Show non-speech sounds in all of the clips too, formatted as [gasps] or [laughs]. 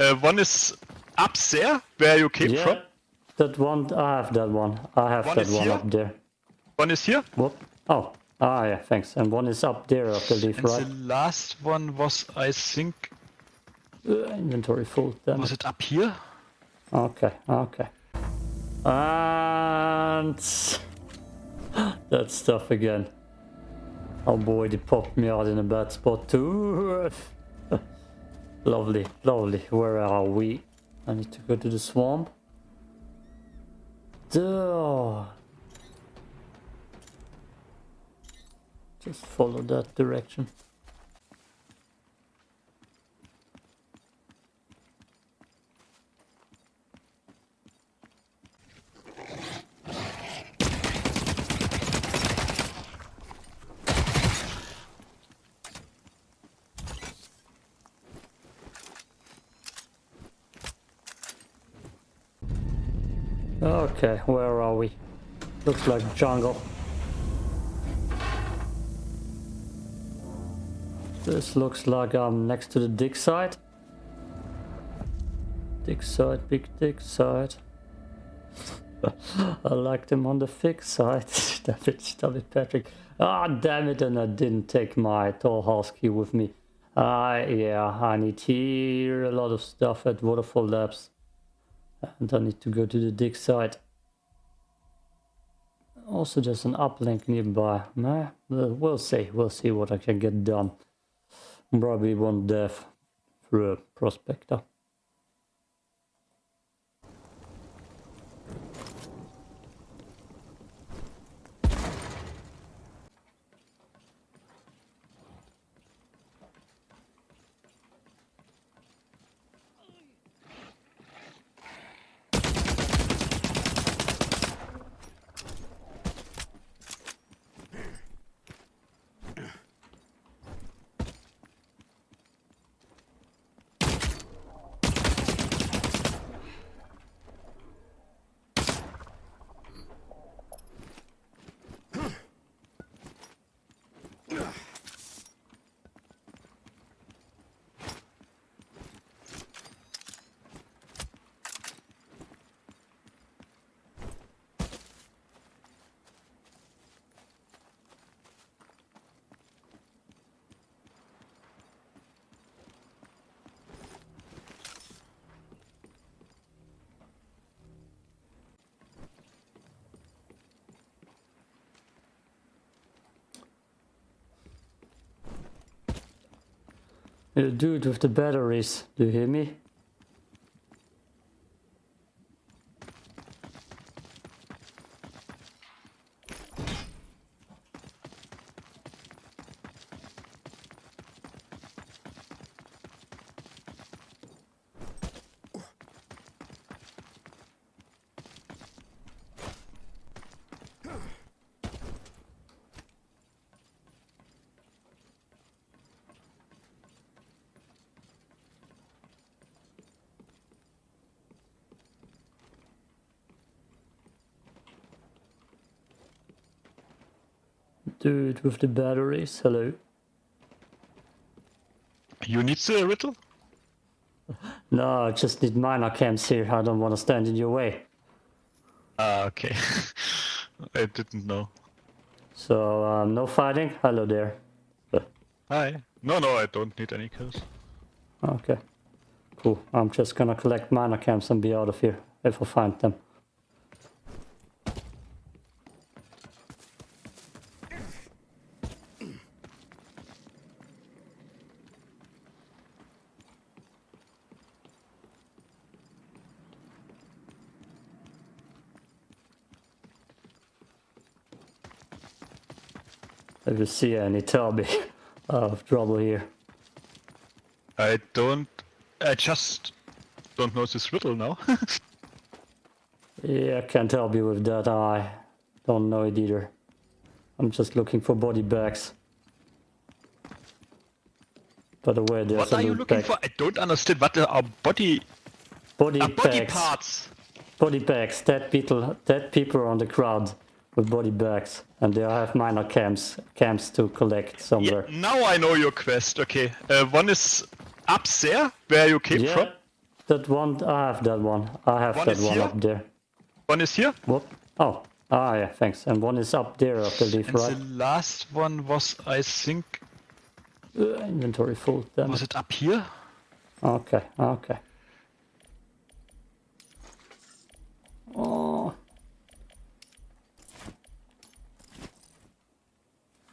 Uh, one is up there, where you came yeah, from. that one, I have that one. I have One that one here? up there. One is here. Whoop. Oh, ah, yeah, thanks. And one is up there, I believe, And right? the last one was, I think, Uh, inventory full, damn was it. it up here? Okay, okay. And [gasps] that stuff again. Oh boy, they popped me out in a bad spot too. [laughs] lovely, lovely. Where are we? I need to go to the swamp. Duh. Just follow that direction. Okay, where are we? Looks like jungle. This looks like I'm next to the dig site. Dig site, big dig site. [laughs] I like them on the thick side. [laughs] Stop it, stop it, Patrick. Ah, damn it, and I didn't take my tall husky with me. Ah, yeah, I need here a lot of stuff at Waterfall Labs. And I need to go to the dig site. Also, there's an uplink nearby. Nah, we'll see. We'll see what I can get done. Probably one death through a prospector. Uh, the it with the batteries, do you hear me? Dude with the batteries, hello. You need the riddle? [laughs] No, I just need miner camps here. I don't want to stand in your way. Ah, okay. [laughs] I didn't know. So, um, no fighting? Hello there. [laughs] Hi. No, no, I don't need any kills. Okay. Cool. I'm just gonna collect miner camps and be out of here if I find them. If you see any, tell me. I [laughs] have uh, trouble here. I don't. I just don't know this riddle now. [laughs] Yeah, I can't help you with that. I don't know it either. I'm just looking for body bags. By the way, there's what are you looking for? I don't understand. What are body Body are body bags. parts? Body bags. Dead people. Dead people on the ground with body bags, and they have miner camps camps to collect Yeah, somewhere. now I know your quest. Okay, uh, one is up there where you came Yeah, from. that one. I have that one. I have One that one here? up there. One is here. What? Oh. Ah, yeah, thanks. And one is up there, I believe, And right? the last one was, I think, Uh, inventory full. Damn was it. it up here? Okay, okay. Oh.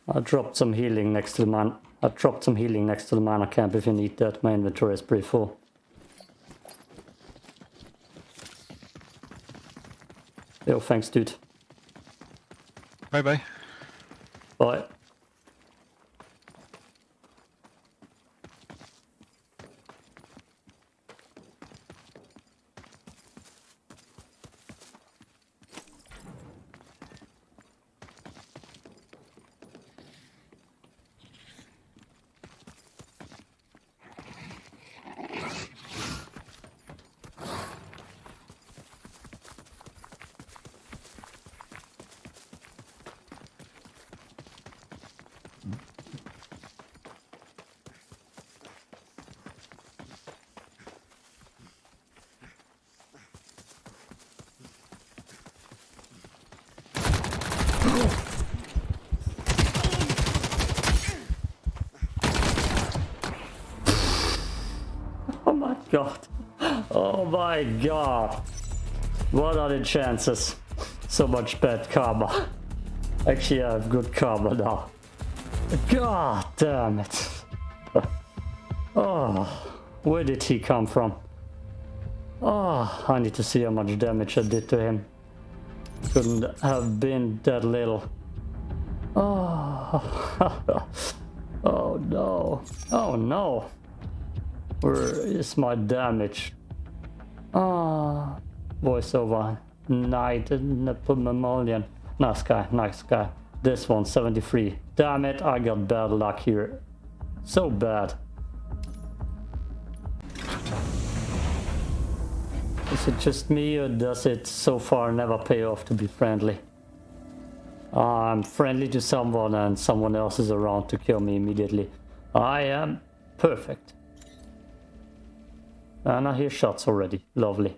I dropped some healing next to the man. I dropped some healing next to the mana camp if you need that. My inventory is pretty full. Yo, thanks, dude. Bye bye. Bye. Oh my god. Oh my god. What are the chances? So much bad karma. Actually, I have good karma now. God damn it. [laughs] Oh, where did he come from? Oh, I need to see how much damage I did to him. Couldn't have been that little. Oh, [laughs] oh no. Oh no. Where is my damage? Ah, voiceover. Night Nepomalian. Nice guy, nice guy. This one, 73. Damn it, I got bad luck here. So bad. Is it just me or does it so far never pay off to be friendly? I'm friendly to someone and someone else is around to kill me immediately. I am perfect. And I hear shots already. Lovely.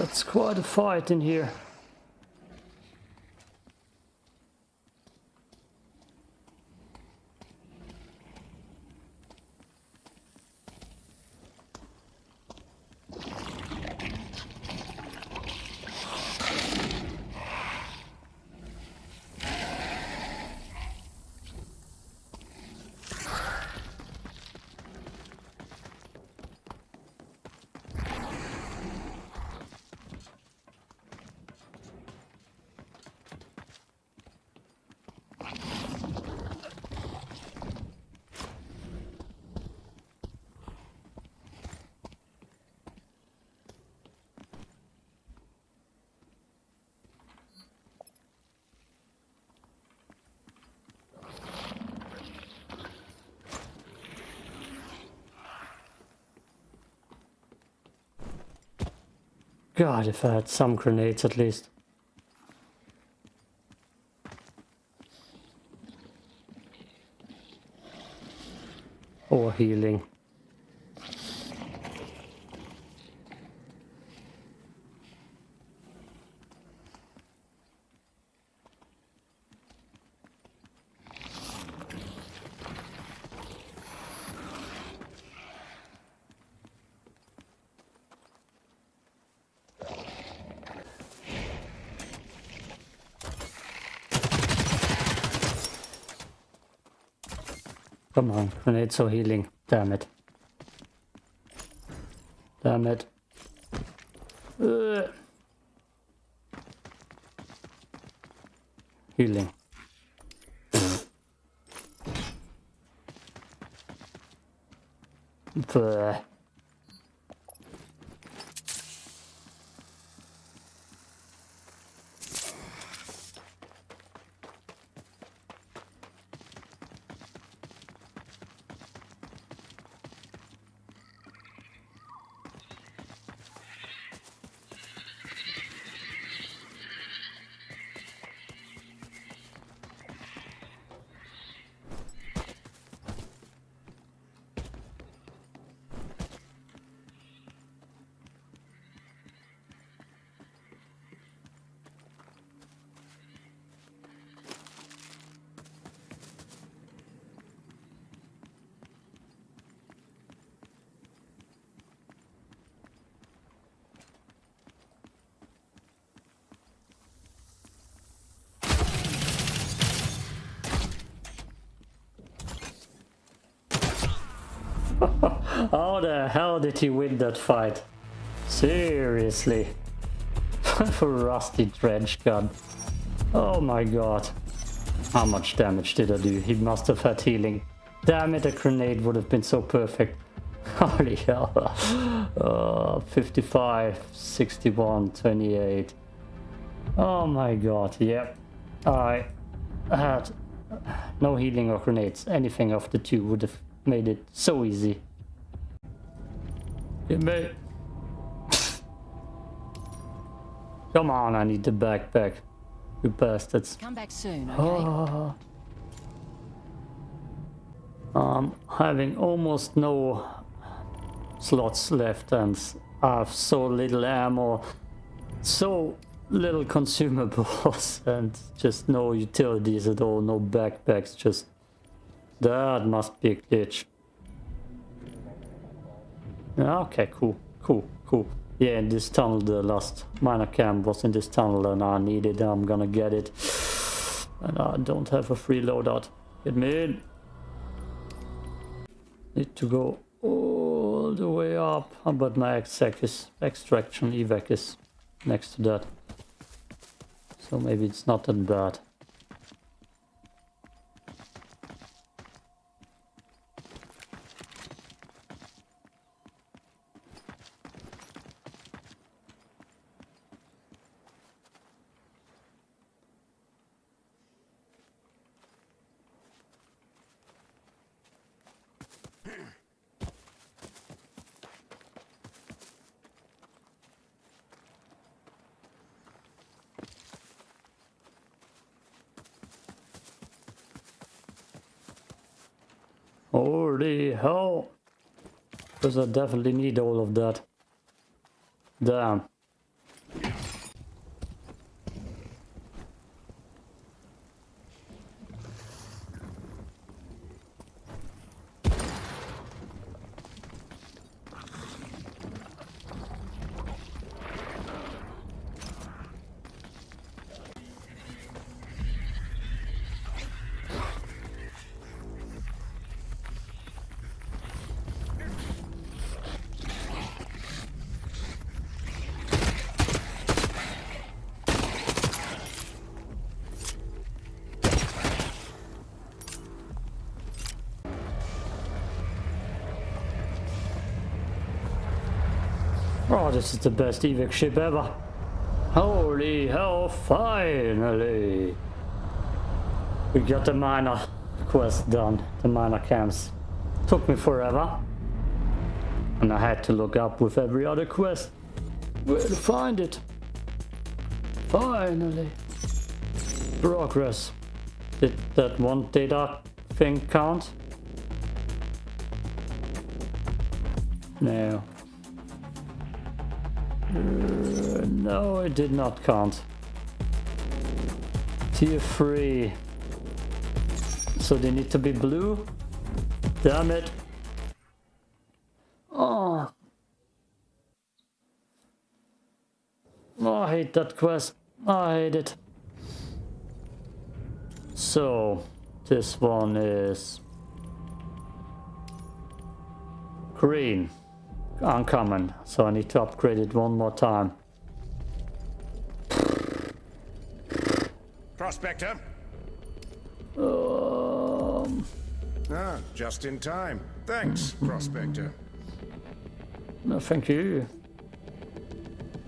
That's quite a fight in here. God, if I had some grenades at least. Come on, grenades or healing. Damn it. Damn it. Ugh. Healing. Bleh. How the hell did he win that fight? Seriously. [laughs] Rusty dredge gun. Oh my god. How much damage did I do? He must have had healing. Damn it, a grenade would have been so perfect. [laughs] Holy hell. Uh, [laughs] 55, 61, 28. Oh my god, yep. I had no healing or grenades. Anything of the two would have made it so easy. Me. Come on, I need the backpack. You bastards. Come back soon, okay? Oh. Um, having almost no slots left and I have so little ammo, so little consumables [laughs] and just no utilities at all, no backpacks, just that must be a glitch. Okay, cool, cool, cool. Yeah, in this tunnel, the last miner camp was in this tunnel and I need it, I'm gonna get it. And I don't have a free loadout. Get me in. Need to go all the way up, but my is, extraction evac is next to that. So maybe it's not that bad. Holy hell! Because I definitely need all of that. Damn. This is the best evac ship ever. Holy hell, finally! We got the miner quest done, the miner camps. Took me forever. And I had to look up with every other quest where to find it. Finally. Progress. Did that one data thing count? No. Uh, no, it did not count. Tier 3. So they need to be blue? Damn it. Oh. oh. I hate that quest. I hate it. So, this one is green, uncommon. So I need to upgrade it one more time. Prospector. Um, Ah, just in time. Thanks, [laughs] Prospector. no, thank you.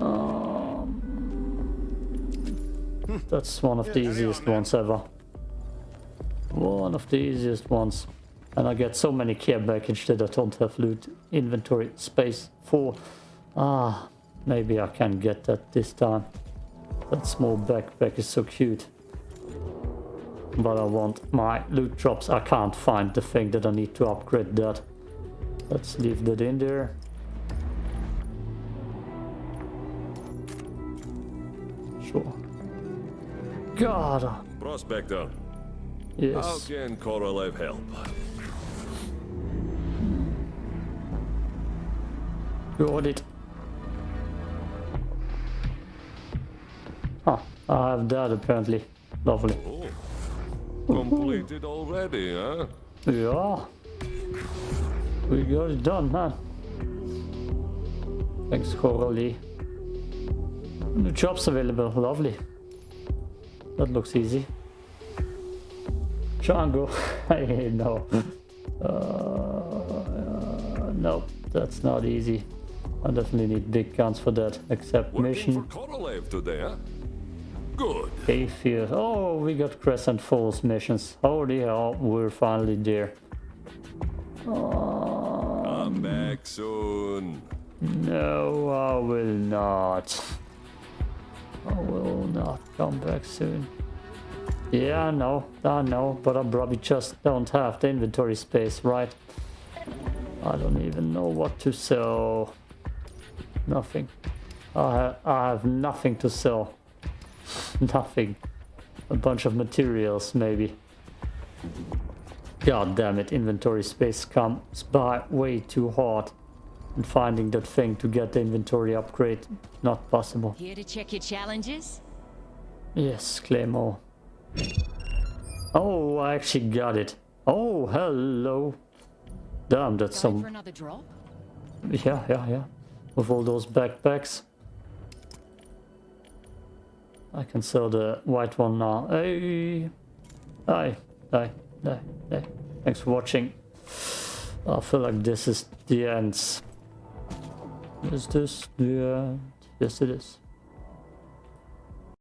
Um, that's one of the easiest on, ones ever. One of the easiest ones. And I get so many care package that I don't have loot inventory space for. Ah, maybe I can get that this time. That small backpack is so cute. But I want my loot drops. I can't find the thing that I need to upgrade that. Let's leave that in there. Sure. God. Prospector, how can Korolev help? Got it. Huh. I have that apparently. Lovely. Oh, completed already, huh? Yeah. We got it done, huh? Thanks, Coralie. New jobs available. Lovely. That looks easy. Django. [laughs] Hey, no. Uh, uh, no, that's not easy. I definitely need big guns for that. Accept Working mission. for today, huh? Good. Oh, we got Crescent Falls missions. Holy hell, we're finally there. Oh, I'm um, back soon. no, I will not. I will not come back soon. Yeah, I know, I know, but I probably just don't have the inventory space, right? I don't even know what to sell. Nothing. I, ha I have nothing to sell. Nothing. A bunch of materials, maybe. God damn it, inventory space comes by way too hard. And finding that thing to get the inventory upgrade, not possible. Here to check your challenges? Yes, Claymore. Oh, I actually got it. Oh, hello. Damn, that's Going some... for another drop? Yeah, yeah, yeah. With all those backpacks. I can sell the white one now. Hey! Hi, hi, hi, hi. Thanks for watching. I feel like this is the end. Is this the end? Yes, it is.